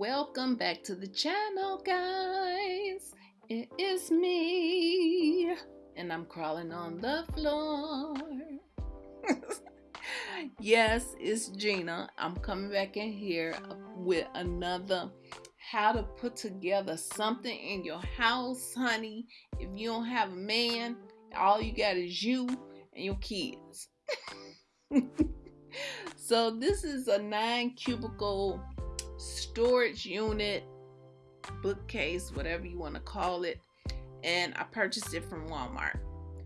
Welcome back to the channel, guys. It is me, and I'm crawling on the floor. yes, it's Gina. I'm coming back in here with another how to put together something in your house, honey. If you don't have a man, all you got is you and your kids. so this is a nine cubicle storage unit, bookcase, whatever you want to call it. And I purchased it from Walmart.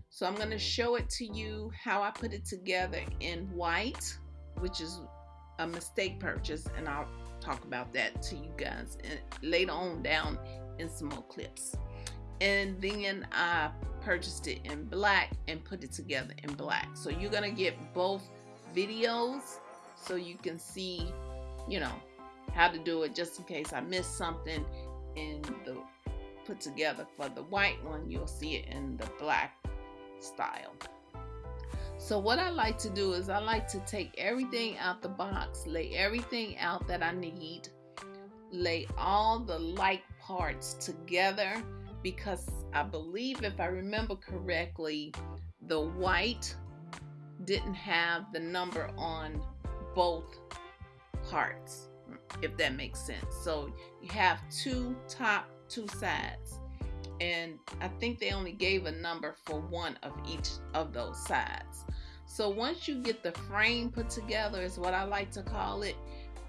So I'm going to show it to you how I put it together in white, which is a mistake purchase. And I'll talk about that to you guys and later on down in some more clips. And then I purchased it in black and put it together in black. So you're going to get both videos so you can see, you know, how to do it just in case I missed something in the put together for the white one you'll see it in the black style. So what I like to do is I like to take everything out the box lay everything out that I need lay all the like parts together because I believe if I remember correctly the white didn't have the number on both parts if that makes sense. So you have two top, two sides. And I think they only gave a number for one of each of those sides. So once you get the frame put together is what I like to call it.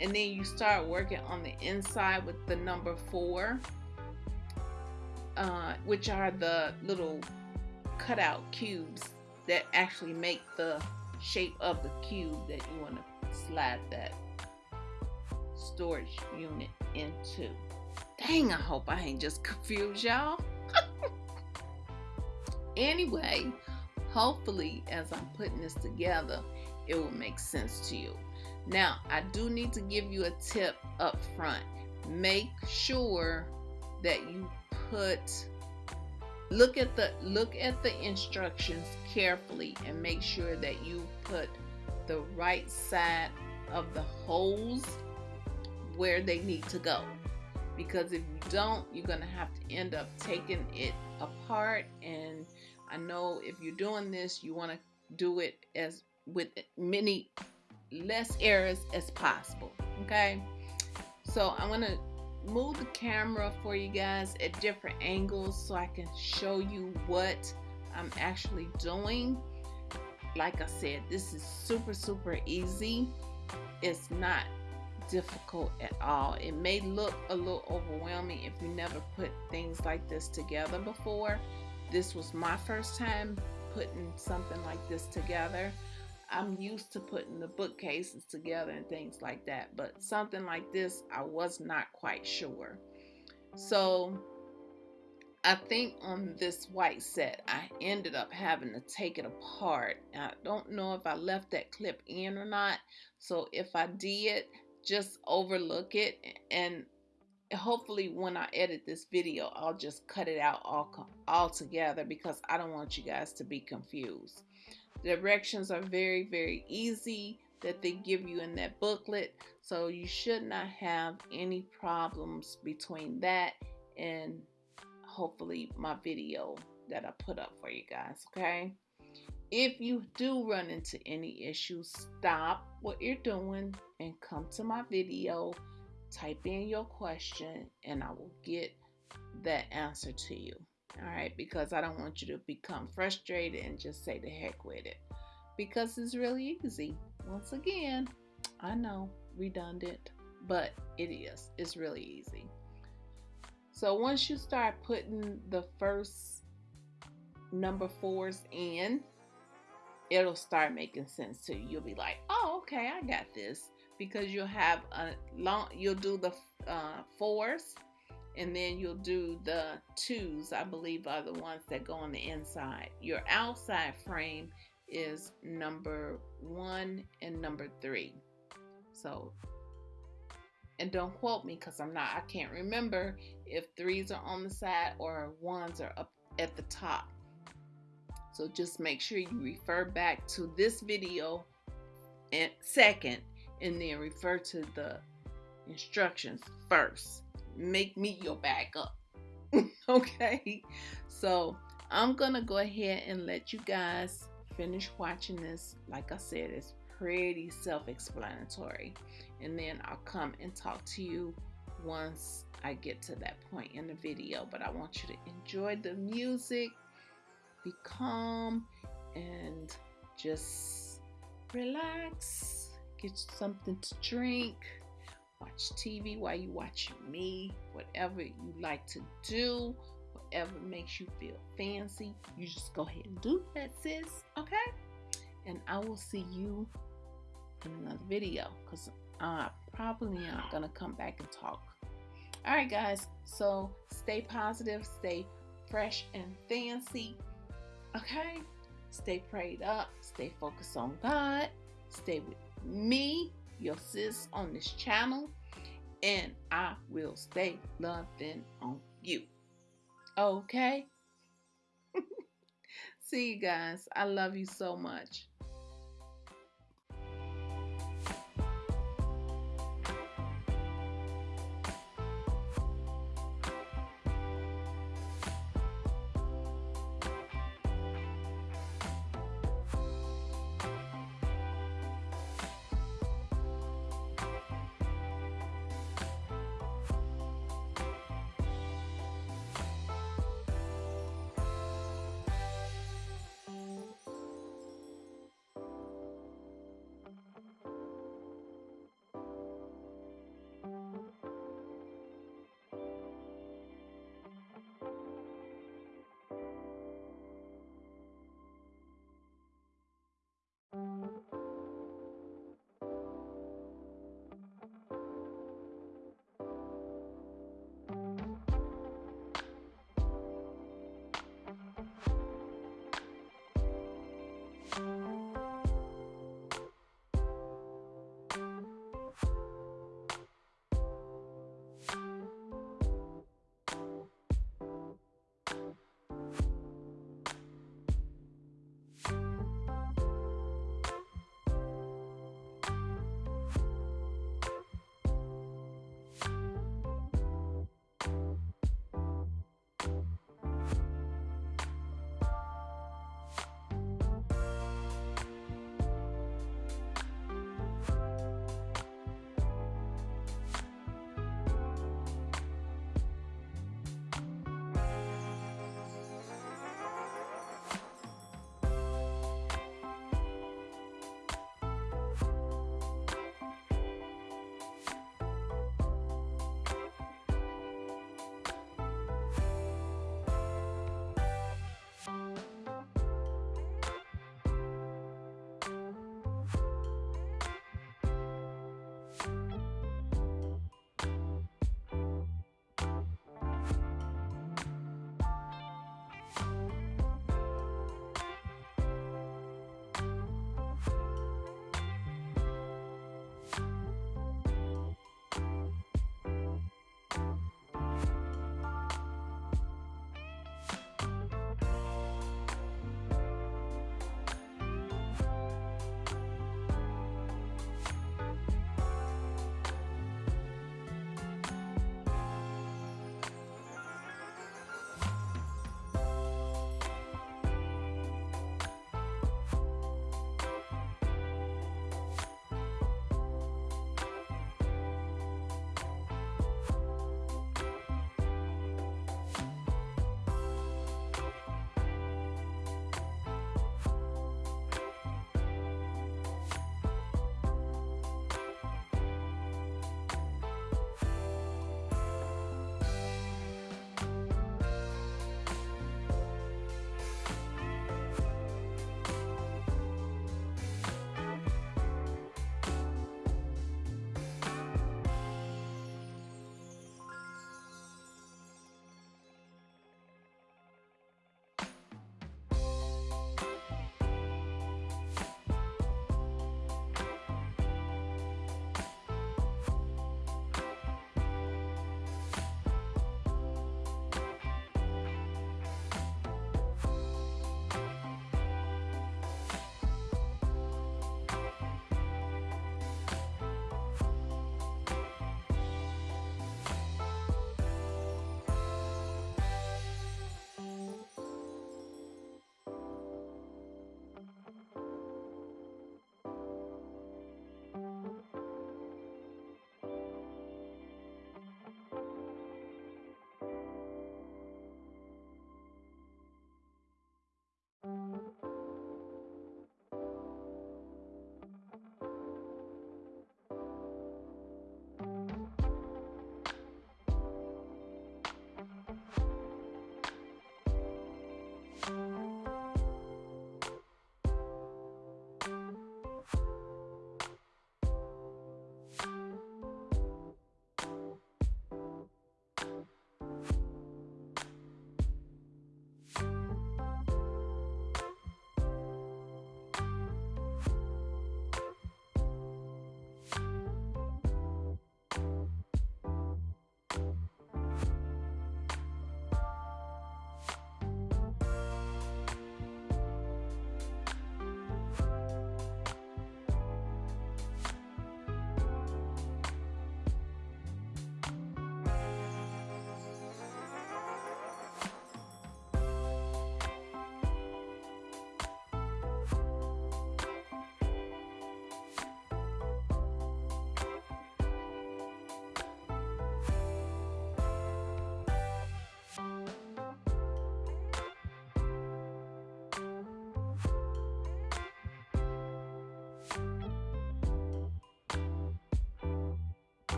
And then you start working on the inside with the number four, uh, which are the little cutout cubes that actually make the shape of the cube that you want to slide that storage unit into. Dang, I hope I ain't just confused y'all. anyway, hopefully as I'm putting this together, it will make sense to you. Now, I do need to give you a tip up front. Make sure that you put look at the look at the instructions carefully and make sure that you put the right side of the holes where they need to go. Because if you don't, you're going to have to end up taking it apart. And I know if you're doing this, you want to do it as with many less errors as possible. Okay. So I'm going to move the camera for you guys at different angles so I can show you what I'm actually doing. Like I said, this is super, super easy. It's not difficult at all. It may look a little overwhelming if you never put things like this together before. This was my first time putting something like this together. I'm used to putting the bookcases together and things like that, but something like this, I was not quite sure. So I think on this white set, I ended up having to take it apart. I don't know if I left that clip in or not. So if I did, just overlook it and hopefully when I edit this video I'll just cut it out all, all together because I don't want you guys to be confused. The directions are very very easy that they give you in that booklet so you should not have any problems between that and hopefully my video that I put up for you guys okay if you do run into any issues, stop what you're doing and come to my video, type in your question, and I will get that answer to you. All right, because I don't want you to become frustrated and just say the heck with it. Because it's really easy. Once again, I know, redundant, but it is. It's really easy. So once you start putting the first number fours in, it'll start making sense to you. You'll be like, oh, okay, I got this. Because you'll have a long, you'll do the uh, fours and then you'll do the twos, I believe are the ones that go on the inside. Your outside frame is number one and number three. So, and don't quote me because I'm not, I can't remember if threes are on the side or ones are up at the top. So just make sure you refer back to this video and second and then refer to the instructions first. Make me your backup. okay? So I'm gonna go ahead and let you guys finish watching this. Like I said, it's pretty self-explanatory. And then I'll come and talk to you once I get to that point in the video. But I want you to enjoy the music, be calm, and just relax. Get something to drink. Watch TV while you watch me. Whatever you like to do, whatever makes you feel fancy, you just go ahead and do that, sis. Okay? And I will see you in another video because I probably not gonna come back and talk. All right, guys. So stay positive, stay fresh and fancy. Okay? Stay prayed up, stay focused on God, stay with me, your sis on this channel, and I will stay loving on you. Okay? See you guys. I love you so much.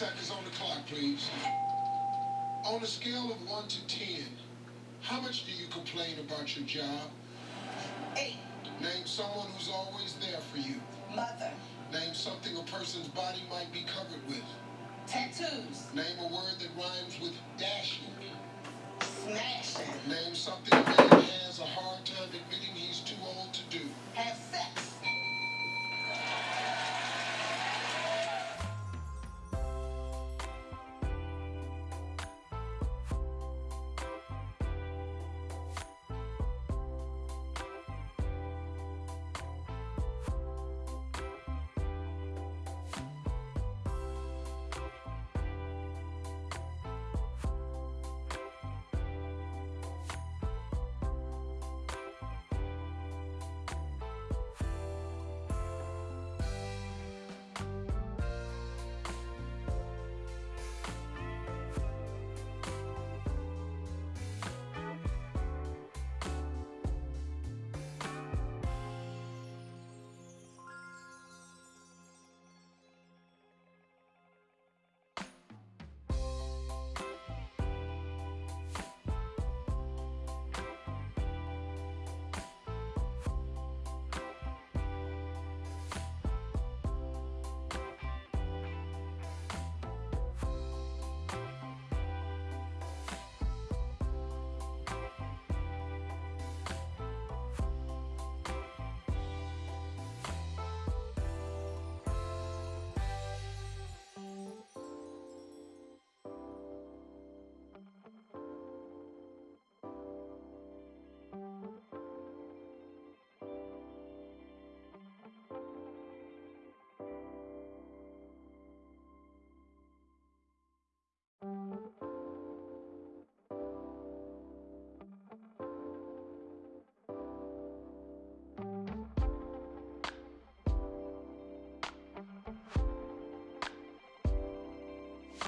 Seconds on the clock, please. On a scale of 1 to 10, how much do you complain about your job? Eight. Name someone who's always there for you. Mother. Name something a person's body might be covered with. Tattoos. Name a word that rhymes with dashing. Smashing. Name something a man has a hard time admitting he's too old to do. Have sex.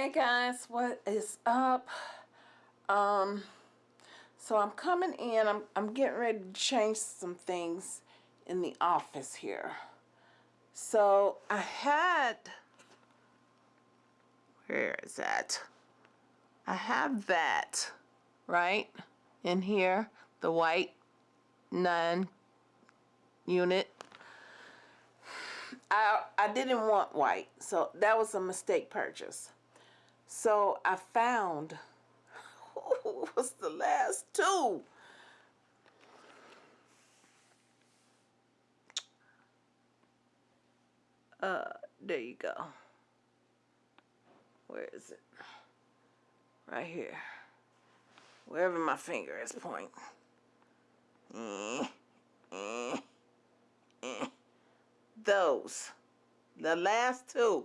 Hey guys, what is up? Um, so I'm coming in. I'm I'm getting ready to change some things in the office here. So I had where is that? I have that right in here, the white nine unit. I I didn't want white, so that was a mistake purchase. So I found was the last two. Uh, there you go. Where is it? Right here. Wherever my finger is pointing. Eh, eh, eh. Those. The last two.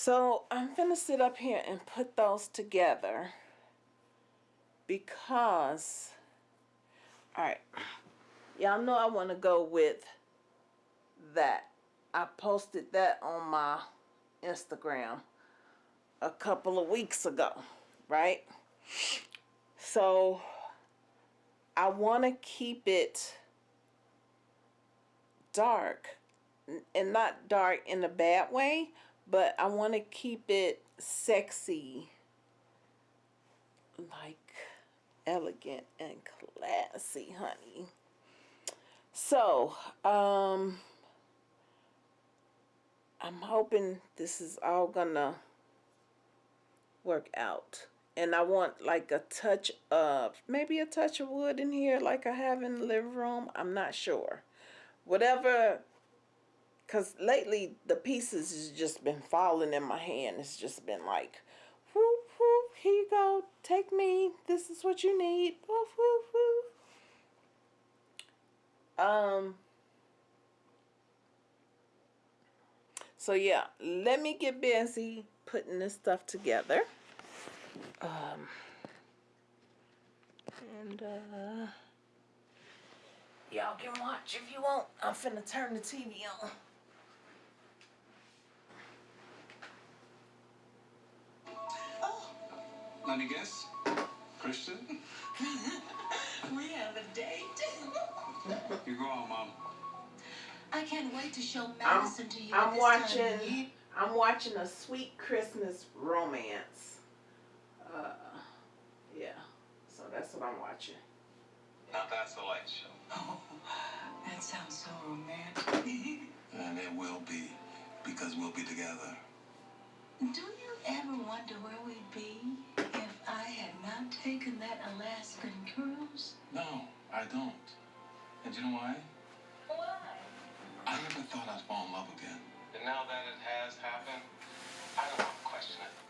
So I'm gonna sit up here and put those together because, all right, y'all know I want to go with that. I posted that on my Instagram a couple of weeks ago, right? So I want to keep it dark and not dark in a bad way, but I want to keep it sexy, like elegant and classy, honey. So, um, I'm hoping this is all gonna work out. And I want like a touch of, maybe a touch of wood in here like I have in the living room. I'm not sure. Whatever because lately the pieces has just been falling in my hand. It's just been like, whoop, whoop, here you go. Take me. This is what you need. Woof, woof, woof. Um, so yeah, let me get busy putting this stuff together. Um, and uh, y'all can watch if you want. I'm finna turn the TV on. Let me guess. Christian? we have a date. you go on, Mom. I can't wait to show Madison I'm, to you. I'm this watching. Time. I'm watching a sweet Christmas romance. Uh, yeah. So that's what I'm watching. Now that's the light show. Oh, that sounds so romantic. And it will be, because we'll be together. Do you ever wonder where we'd be if I had not taken that Alaskan cruise? No, I don't. And you know why? Why? I never thought I'd fall in love again. And now that it has happened, I don't want to question it.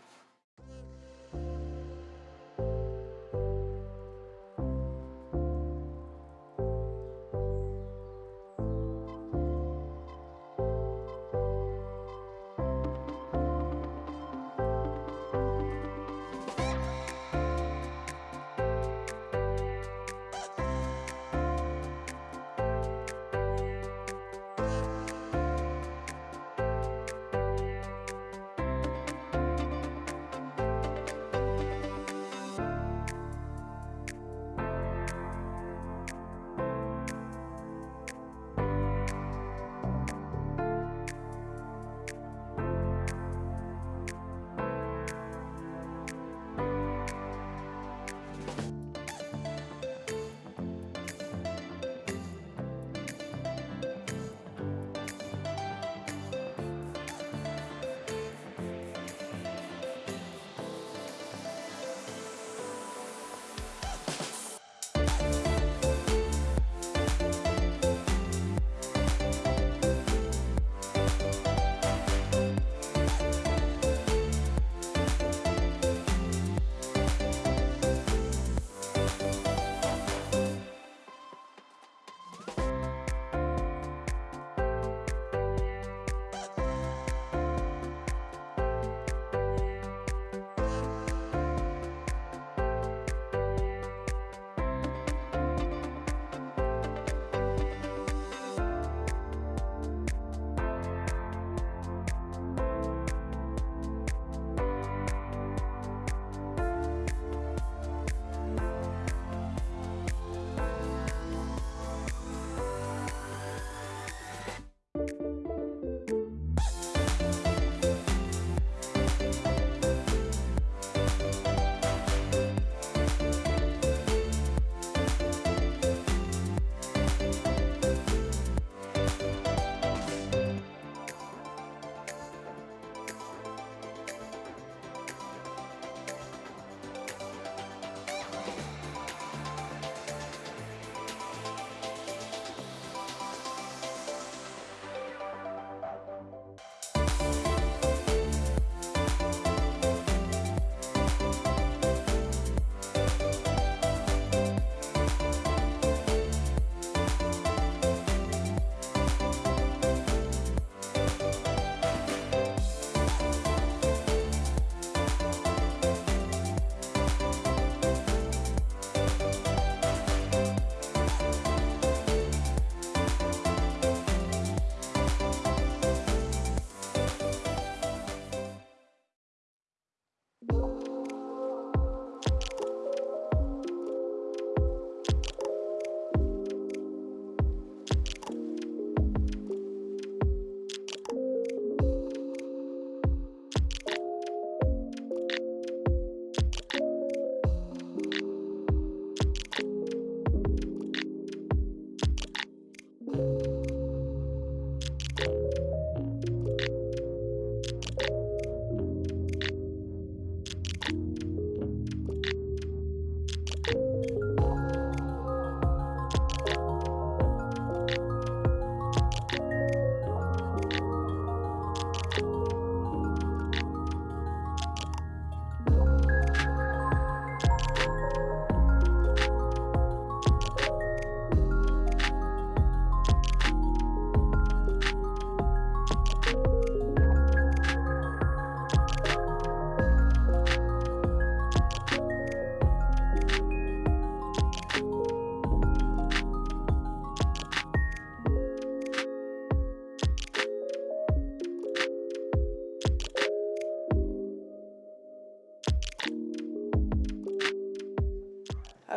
Oh.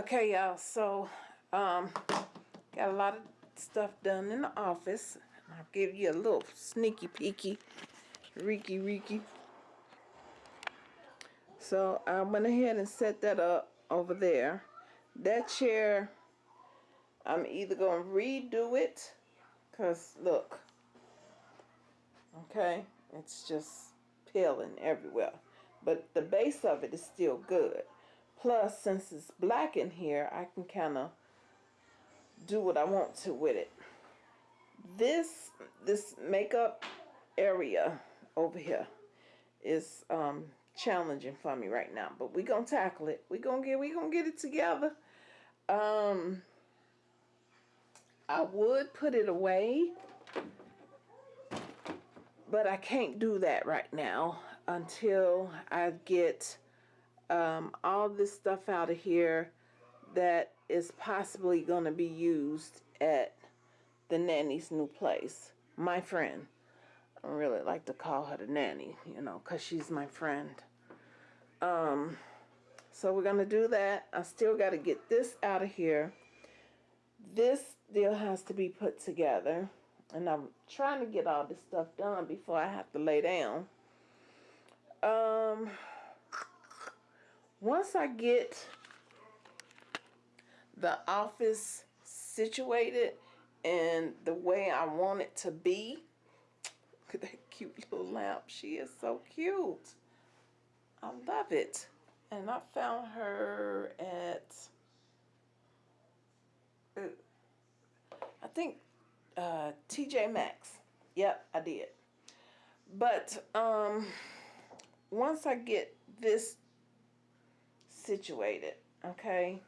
Okay, y'all, so um, got a lot of stuff done in the office. I'll give you a little sneaky peeky, reeky reeky. So I went ahead and set that up over there. That chair, I'm either going to redo it, because look, okay, it's just peeling everywhere. But the base of it is still good. Plus, since it's black in here, I can kind of do what I want to with it. This this makeup area over here is um, challenging for me right now, but we're gonna tackle it. We're gonna get we gonna get it together. Um, I would put it away, but I can't do that right now until I get um, all this stuff out of here that is possibly going to be used at the nanny's new place. My friend. I really like to call her the nanny, you know, because she's my friend. Um, so we're going to do that. I still got to get this out of here. This still has to be put together. And I'm trying to get all this stuff done before I have to lay down. Um once I get the office situated and the way I want it to be, look at that cute little lamp. She is so cute. I love it. And I found her at, uh, I think, uh, TJ Maxx. Yep, I did. But um, once I get this situated, okay?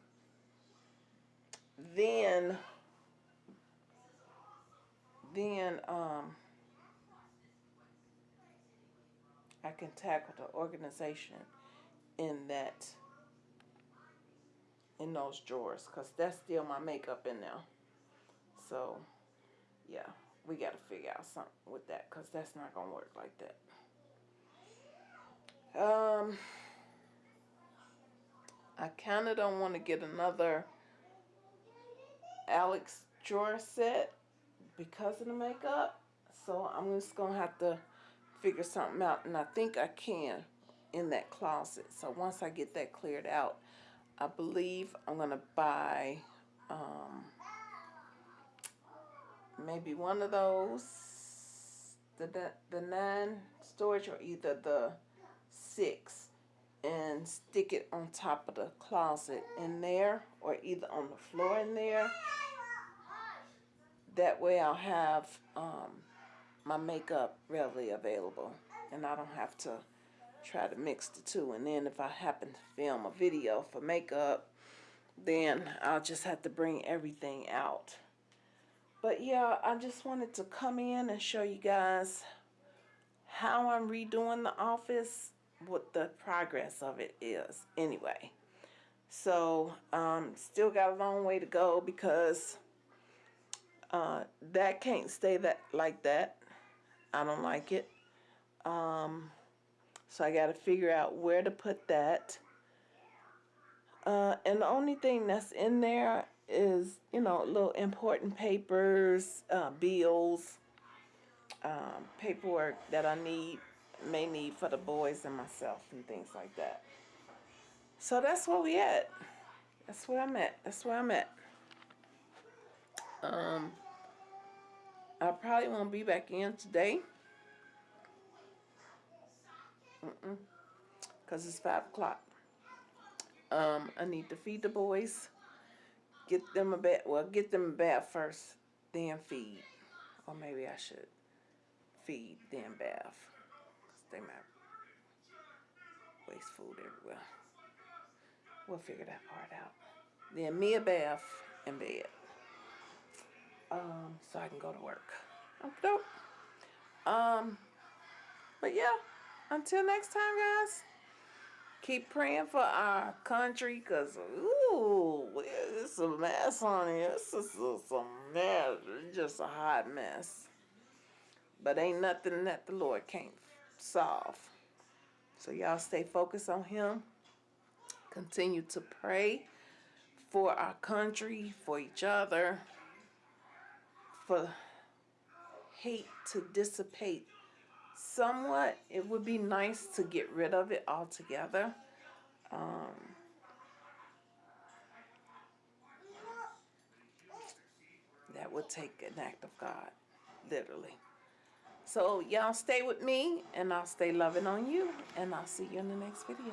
Then, then, um, I can tackle the organization in that, in those drawers, because that's still my makeup in there. So, yeah, we got to figure out something with that, because that's not going to work like that. Um... I kind of don't want to get another Alex drawer set because of the makeup. So I'm just going to have to figure something out. And I think I can in that closet. So once I get that cleared out, I believe I'm going to buy um, maybe one of those, the, the, the nine storage or either the six and stick it on top of the closet in there or either on the floor in there. That way I'll have um, my makeup readily available and I don't have to try to mix the two. And then if I happen to film a video for makeup, then I'll just have to bring everything out. But yeah, I just wanted to come in and show you guys how I'm redoing the office what the progress of it is anyway. So, um, still got a long way to go because uh, that can't stay that like that. I don't like it. Um, So I got to figure out where to put that. Uh, and the only thing that's in there is, you know, little important papers, uh, bills, um, paperwork that I need, may need for the boys and myself and things like that. So that's where we at. That's where I'm at. That's where I'm at. Um, I probably won't be back in today. Mm-mm. Cause it's five o'clock. Um, I need to feed the boys. Get them a bath. Well, get them a bath first, then feed. Or maybe I should feed, then bath. They might waste food everywhere. We'll figure that part out. Then me a bath and bed. Um, so I can go to work. Dope. Um, but yeah, until next time, guys. Keep praying for our country, cause ooh, it's a mess, honey. It's just a mess. It's just a hot mess. But ain't nothing that the Lord can't solve. So y'all stay focused on Him. Continue to pray for our country, for each other, for hate to dissipate somewhat. It would be nice to get rid of it altogether. Um, that would take an act of God, literally. So y'all stay with me and I'll stay loving on you and I'll see you in the next video.